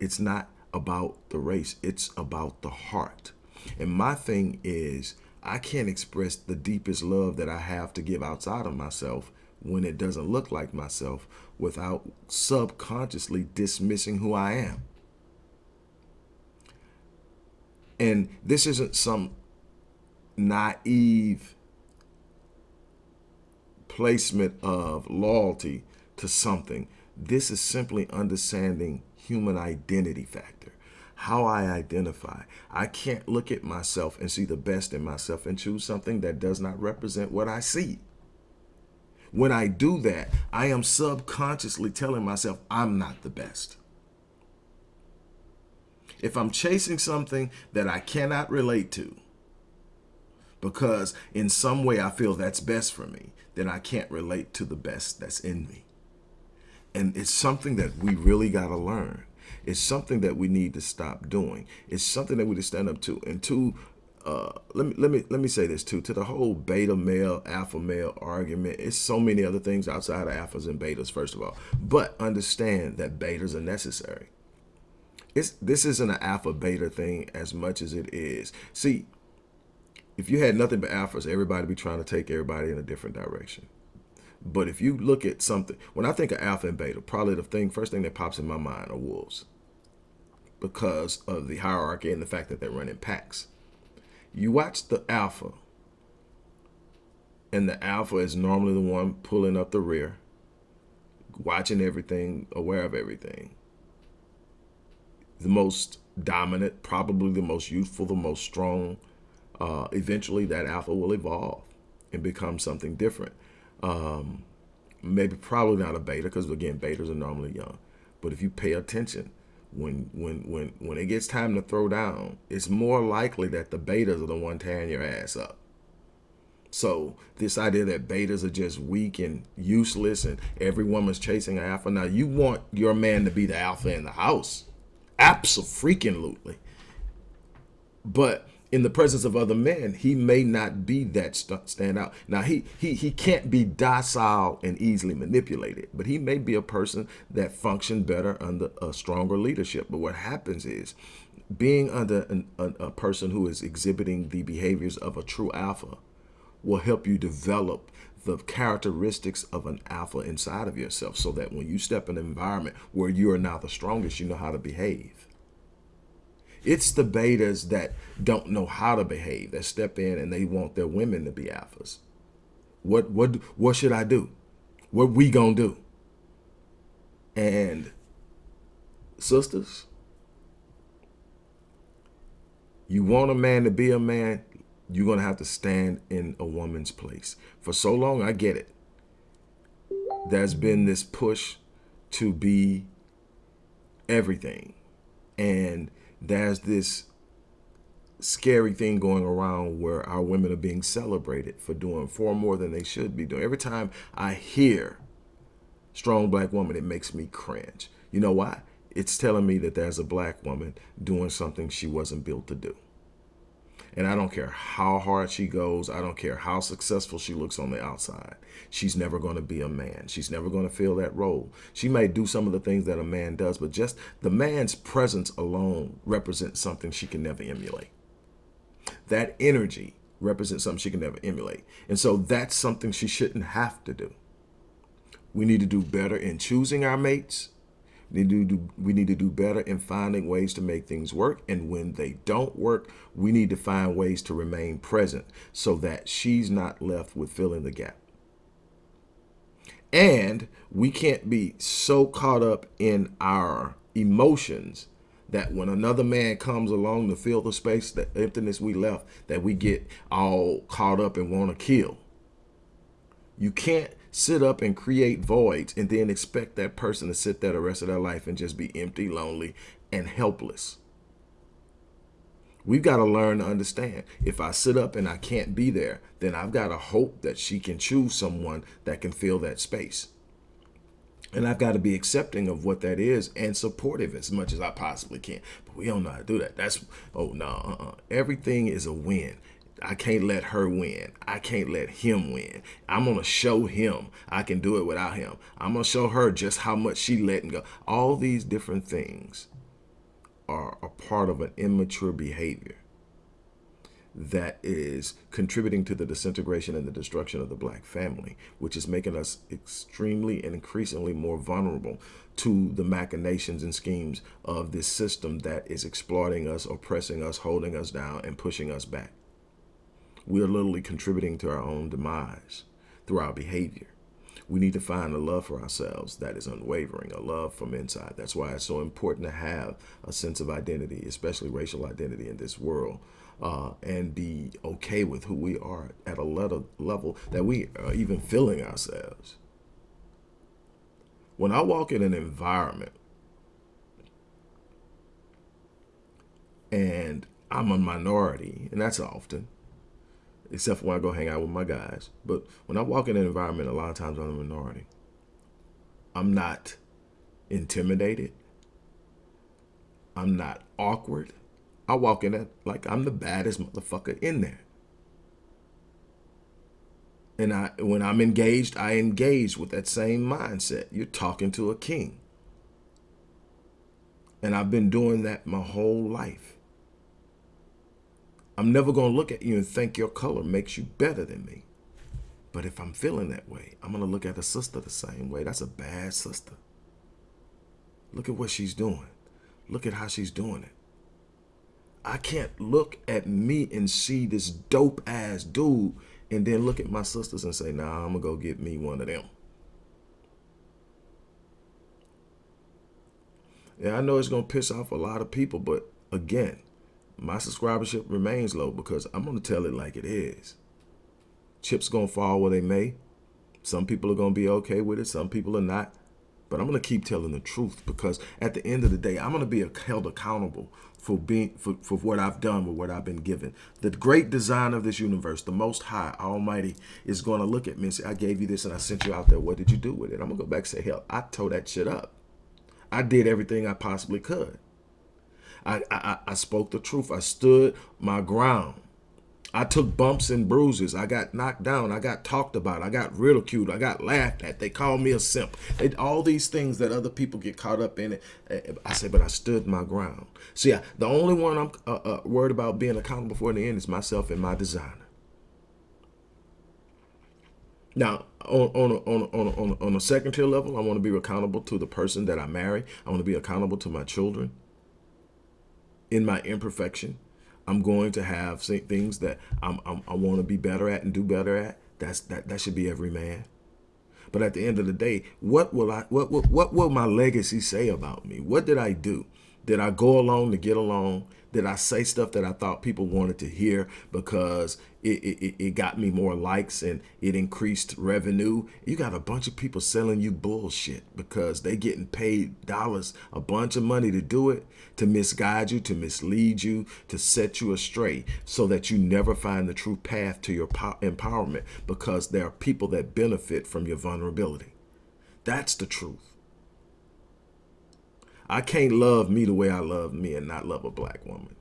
It's not about the race, it's about the heart. And my thing is, I can't express the deepest love that I have to give outside of myself when it doesn't look like myself without subconsciously dismissing who I am. And this isn't some naive placement of loyalty to something. This is simply understanding human identity factor, how I identify. I can't look at myself and see the best in myself and choose something that does not represent what I see. When I do that, I am subconsciously telling myself I'm not the best. If I'm chasing something that I cannot relate to, because in some way I feel that's best for me, then I can't relate to the best that's in me. And it's something that we really got to learn. It's something that we need to stop doing. It's something that we need to stand up to. And to uh, let me let me let me say this too. To the whole beta male, alpha male argument, it's so many other things outside of alphas and betas. First of all, but understand that betas are necessary. It's this isn't an alpha beta thing as much as it is. See, if you had nothing but alphas, everybody be trying to take everybody in a different direction. But if you look at something, when I think of alpha and beta, probably the thing, first thing that pops in my mind are wolves because of the hierarchy and the fact that they run in packs. You watch the alpha, and the alpha is normally the one pulling up the rear, watching everything, aware of everything. The most dominant, probably the most youthful, the most strong, uh, eventually that alpha will evolve and become something different. Um, maybe probably not a beta because again, betas are normally young. But if you pay attention, when when when when it gets time to throw down, it's more likely that the betas are the one tearing your ass up. So this idea that betas are just weak and useless and every woman's chasing an alpha. Now you want your man to be the alpha in the house. Absolutely. But in the presence of other men, he may not be that st stand out. Now, he, he, he can't be docile and easily manipulated, but he may be a person that function better under a stronger leadership. But what happens is being under an, a, a person who is exhibiting the behaviors of a true alpha will help you develop the characteristics of an alpha inside of yourself so that when you step in an environment where you are now the strongest, you know how to behave. It's the betas that don't know how to behave, that step in and they want their women to be alphas. What what what should I do? What we gonna do? And sisters, you want a man to be a man, you're gonna have to stand in a woman's place. For so long, I get it. There's been this push to be everything. And there's this scary thing going around where our women are being celebrated for doing far more than they should be doing. Every time I hear strong black woman, it makes me cringe. You know why? It's telling me that there's a black woman doing something she wasn't built to do. And I don't care how hard she goes. I don't care how successful she looks on the outside. She's never going to be a man. She's never going to fill that role. She may do some of the things that a man does, but just the man's presence alone represents something she can never emulate. That energy represents something she can never emulate. And so that's something she shouldn't have to do. We need to do better in choosing our mates need, to do, we need to do better in finding ways to make things work. And when they don't work, we need to find ways to remain present so that she's not left with filling the gap. And we can't be so caught up in our emotions that when another man comes along to fill the space, the emptiness we left, that we get all caught up and want to kill. You can't sit up and create voids and then expect that person to sit there the rest of their life and just be empty, lonely, and helpless. We've got to learn to understand. If I sit up and I can't be there, then I've got to hope that she can choose someone that can fill that space. And I've got to be accepting of what that is and supportive as much as I possibly can. But we don't know how to do that. That's, oh, no, uh -uh. everything is a win. I can't let her win. I can't let him win. I'm going to show him I can do it without him. I'm going to show her just how much she letting go. All these different things are a part of an immature behavior that is contributing to the disintegration and the destruction of the black family, which is making us extremely and increasingly more vulnerable to the machinations and schemes of this system that is exploiting us, oppressing us, holding us down, and pushing us back. We are literally contributing to our own demise through our behavior. We need to find a love for ourselves that is unwavering, a love from inside. That's why it's so important to have a sense of identity, especially racial identity in this world, uh, and be okay with who we are at a level, level that we are even feeling ourselves. When I walk in an environment and I'm a minority, and that's often, except for when I go hang out with my guys. But when I walk in an environment, a lot of times I'm a minority. I'm not intimidated. I'm not awkward. I walk in it like I'm the baddest motherfucker in there. And I, when I'm engaged, I engage with that same mindset. You're talking to a king. And I've been doing that my whole life. I'm never going to look at you and think your color makes you better than me. But if I'm feeling that way, I'm going to look at a sister the same way. That's a bad sister. Look at what she's doing. Look at how she's doing it. I can't look at me and see this dope ass dude and then look at my sisters and say, nah, I'm going to go get me one of them. Yeah, I know it's going to piss off a lot of people, but again, my subscribership remains low because I'm going to tell it like it is. Chips going to fall where they may. Some people are going to be okay with it. Some people are not. But I'm going to keep telling the truth because at the end of the day, I'm going to be held accountable for being for, for what I've done with what I've been given. The great design of this universe, the most high, almighty, is going to look at me and say, I gave you this and I sent you out there. What did you do with it? I'm going to go back and say, hell, I tore that shit up. I did everything I possibly could. I, I, I spoke the truth. I stood my ground. I took bumps and bruises. I got knocked down. I got talked about. I got ridiculed. I got laughed at. They called me a simp. They, all these things that other people get caught up in. It. Eh, I said, but I stood my ground. See, the only one I'm uh, uh, worried about being accountable for in the end is myself and my designer. Now, on, on, a, on, a, on, a, on, a, on a second tier level, I want to be accountable to the person that I marry. I want to be accountable to my children in my imperfection. I'm going to have things that I'm, I'm, i want to be better at and do better at. That's that that should be every man. But at the end of the day, what will I what what what will my legacy say about me? What did I do? Did I go along to get along? Did I say stuff that I thought people wanted to hear because it, it, it got me more likes and it increased revenue? You got a bunch of people selling you bullshit because they getting paid dollars, a bunch of money to do it, to misguide you, to mislead you, to set you astray so that you never find the true path to your empowerment because there are people that benefit from your vulnerability. That's the truth. I can't love me the way I love me and not love a black woman.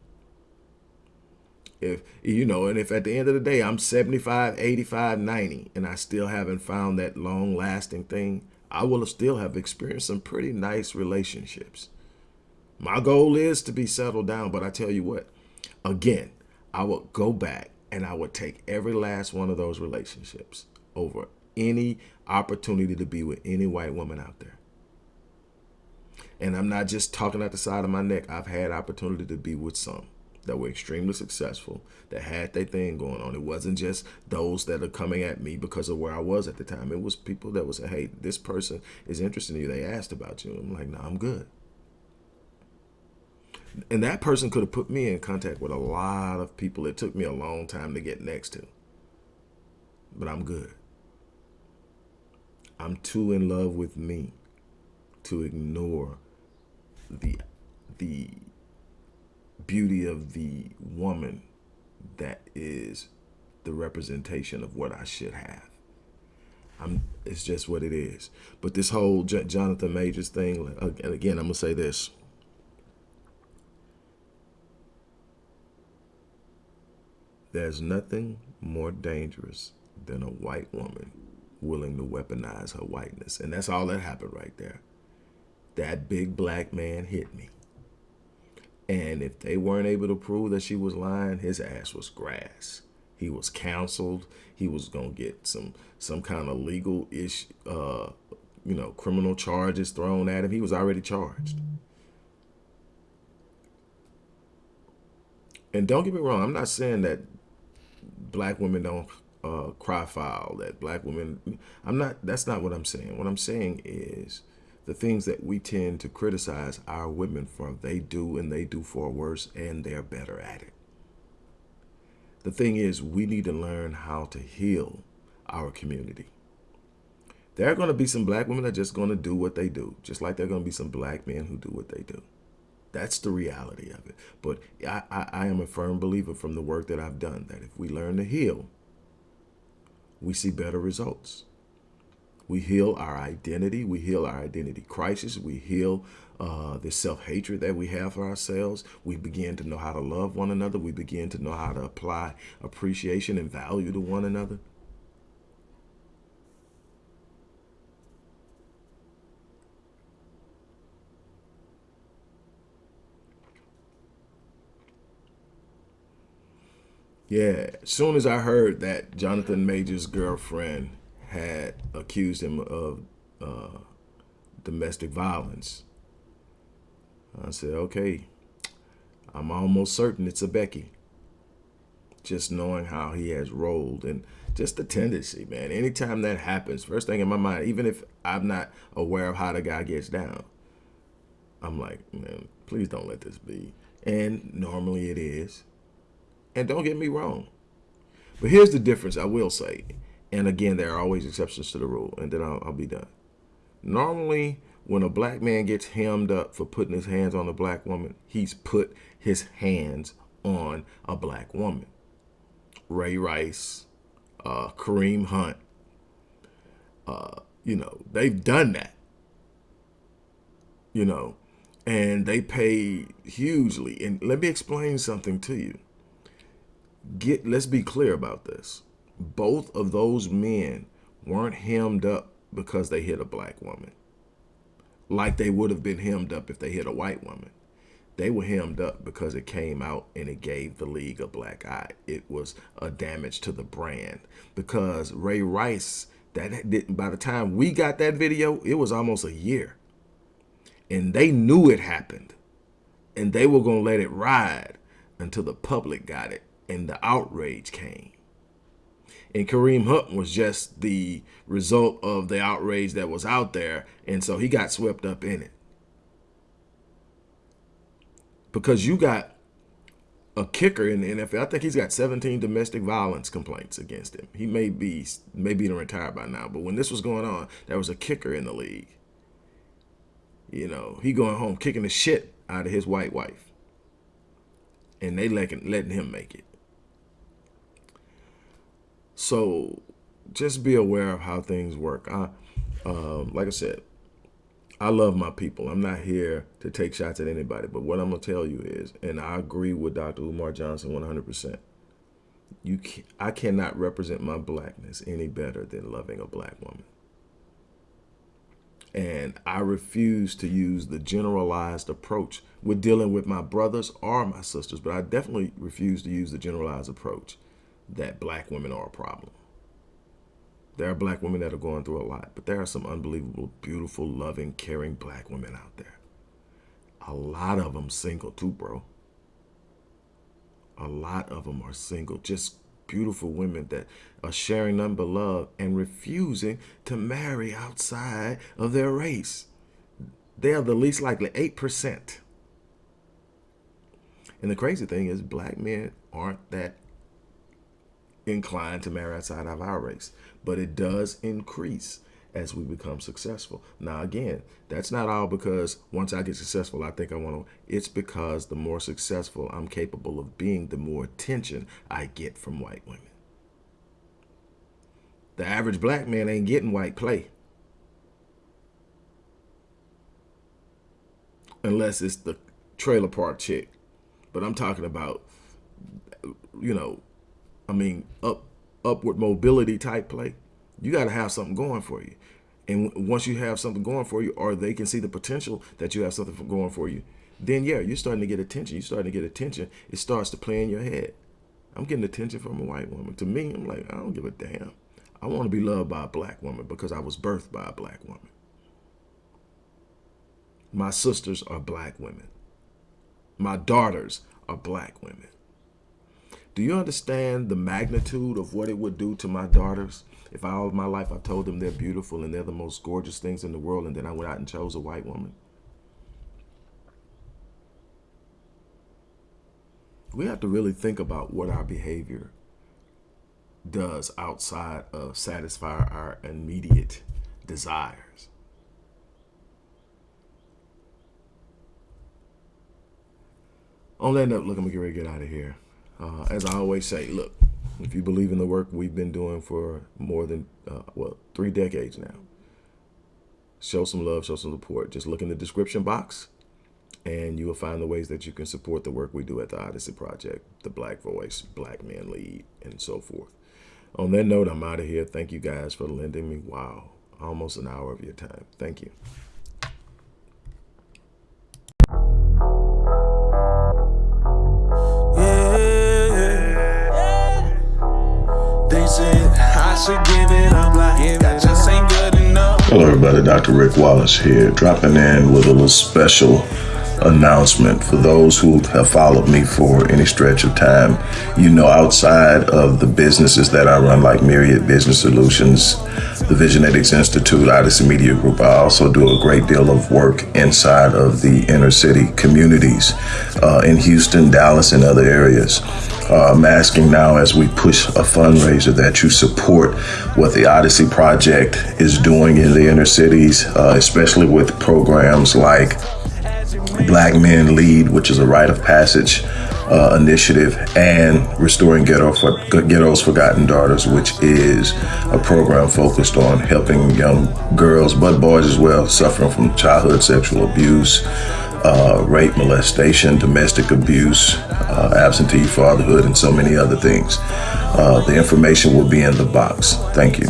If, you know, and if at the end of the day, I'm 75, 85, 90, and I still haven't found that long lasting thing, I will still have experienced some pretty nice relationships. My goal is to be settled down, but I tell you what, again, I would go back and I would take every last one of those relationships over any opportunity to be with any white woman out there. And I'm not just talking out the side of my neck. I've had opportunity to be with some that were extremely successful, that had their thing going on. It wasn't just those that are coming at me because of where I was at the time. It was people that was hey, this person is interested in you. They asked about you. I'm like, no, nah, I'm good. And that person could have put me in contact with a lot of people it took me a long time to get next to. But I'm good. I'm too in love with me to ignore the the beauty of the woman that is the representation of what I should have. I'm, it's just what it is. But this whole J Jonathan Majors thing, and again, I'm gonna say this. There's nothing more dangerous than a white woman willing to weaponize her whiteness. And that's all that happened right there. That big black man hit me. And if they weren't able to prove that she was lying, his ass was grass. He was counseled. He was gonna get some some kind of legal ish, uh, you know, criminal charges thrown at him. He was already charged. And don't get me wrong, I'm not saying that black women don't uh, cry foul, that black women, I'm not, that's not what I'm saying. What I'm saying is the things that we tend to criticize our women for, they do and they do for worse and they're better at it. The thing is, we need to learn how to heal our community. There are going to be some black women that are just going to do what they do, just like there are going to be some black men who do what they do. That's the reality of it. But I, I, I, am a firm believer from the work that I've done that if we learn to heal, we see better results. We heal our identity. We heal our identity crisis. We heal uh, the self-hatred that we have for ourselves. We begin to know how to love one another. We begin to know how to apply appreciation and value to one another. Yeah, as soon as I heard that Jonathan Major's girlfriend had accused him of uh, domestic violence, I said, okay, I'm almost certain it's a Becky. Just knowing how he has rolled and just the tendency, man. Anytime that happens, first thing in my mind, even if I'm not aware of how the guy gets down, I'm like, man, please don't let this be. And normally it is. And don't get me wrong. But here's the difference I will say. And again, there are always exceptions to the rule. And then I'll, I'll be done. Normally, when a black man gets hemmed up for putting his hands on a black woman, he's put his hands on a black woman. Ray Rice, uh, Kareem Hunt, uh, you know, they've done that. You know, and they pay hugely. And let me explain something to you get let's be clear about this. Both of those men weren't hemmed up because they hit a black woman. Like they would have been hemmed up if they hit a white woman. They were hemmed up because it came out and it gave the league a black eye. It was a damage to the brand because Ray Rice, that didn't, by the time we got that video, it was almost a year. And they knew it happened. And they were going to let it ride until the public got it and the outrage came. And Kareem Hunt was just the result of the outrage that was out there. And so he got swept up in it. Because you got a kicker in the NFL. I think he's got 17 domestic violence complaints against him. He may be maybe retired by now, but when this was going on, there was a kicker in the league. You know, he going home kicking the shit out of his white wife. And they letting, letting him make it. So just be aware of how things work. I, um, like I said, I love my people. I'm not here to take shots at anybody, but what I'm gonna tell you is, and I agree with Dr. Umar Johnson 100%. You, can, I cannot represent my blackness any better than loving a black woman. And I refuse to use the generalized approach with dealing with my brothers or my sisters, but I definitely refuse to use the generalized approach that black women are a problem. There are black women that are going through a lot, but there are some unbelievable, beautiful, loving, caring black women out there. A lot of them single too, bro. A lot of them are single, just beautiful women that are sharing none love and refusing to marry outside of their race. They are the least likely, 8%. And the crazy thing is black men aren't that inclined to marry outside of our race, but it does increase as we become successful. Now, again, that's not all because once I get successful, I think I want to. It's because the more successful I'm capable of being, the more attention I get from white women. The average black man ain't getting white play. Unless it's the trailer park chick. But I'm talking about, you know, I mean, up upward mobility type play. You got to have something going for you. And once you have something going for you, or they can see the potential that you have something going for you, then yeah, you're starting to get attention. You're starting to get attention. It starts to play in your head. I'm getting attention from a white woman. To me, I'm like, I don't give a damn. I want to be loved by a black woman because I was birthed by a black woman. My sisters are black women. My daughters are black women. Do you understand the magnitude of what it would do to my daughters if all of my life I told them they're beautiful and they're the most gorgeous things in the world and then I went out and chose a white woman? We have to really think about what our behavior does outside of satisfy our immediate desires. On that note, look, I'm gonna get ready to get out of here. Uh, as I always say, look, if you believe in the work we've been doing for more than, uh, well, three decades now, show some love, show some support. Just look in the description box and you will find the ways that you can support the work we do at the Odyssey Project, the Black Voice, Black Men Lead, and so forth. On that note, I'm out of here. Thank you guys for lending me, wow, almost an hour of your time. Thank you. Hello, everybody. Dr. Rick Wallace here, dropping in with a little special announcement for those who have followed me for any stretch of time. You know, outside of the businesses that I run, like Myriad Business Solutions, the Visionetics Institute, Odyssey Media Group, I also do a great deal of work inside of the inner city communities uh, in Houston, Dallas, and other areas. Uh, I'm asking now as we push a fundraiser that you support what the Odyssey Project is doing in the inner cities, uh, especially with programs like Black Men Lead, which is a rite of passage uh, initiative, and Restoring Ghetto for, Ghetto's Forgotten Daughters, which is a program focused on helping young girls, but boys as well, suffering from childhood sexual abuse, uh, rape, molestation, domestic abuse, uh, absentee fatherhood, and so many other things. Uh, the information will be in the box. Thank you.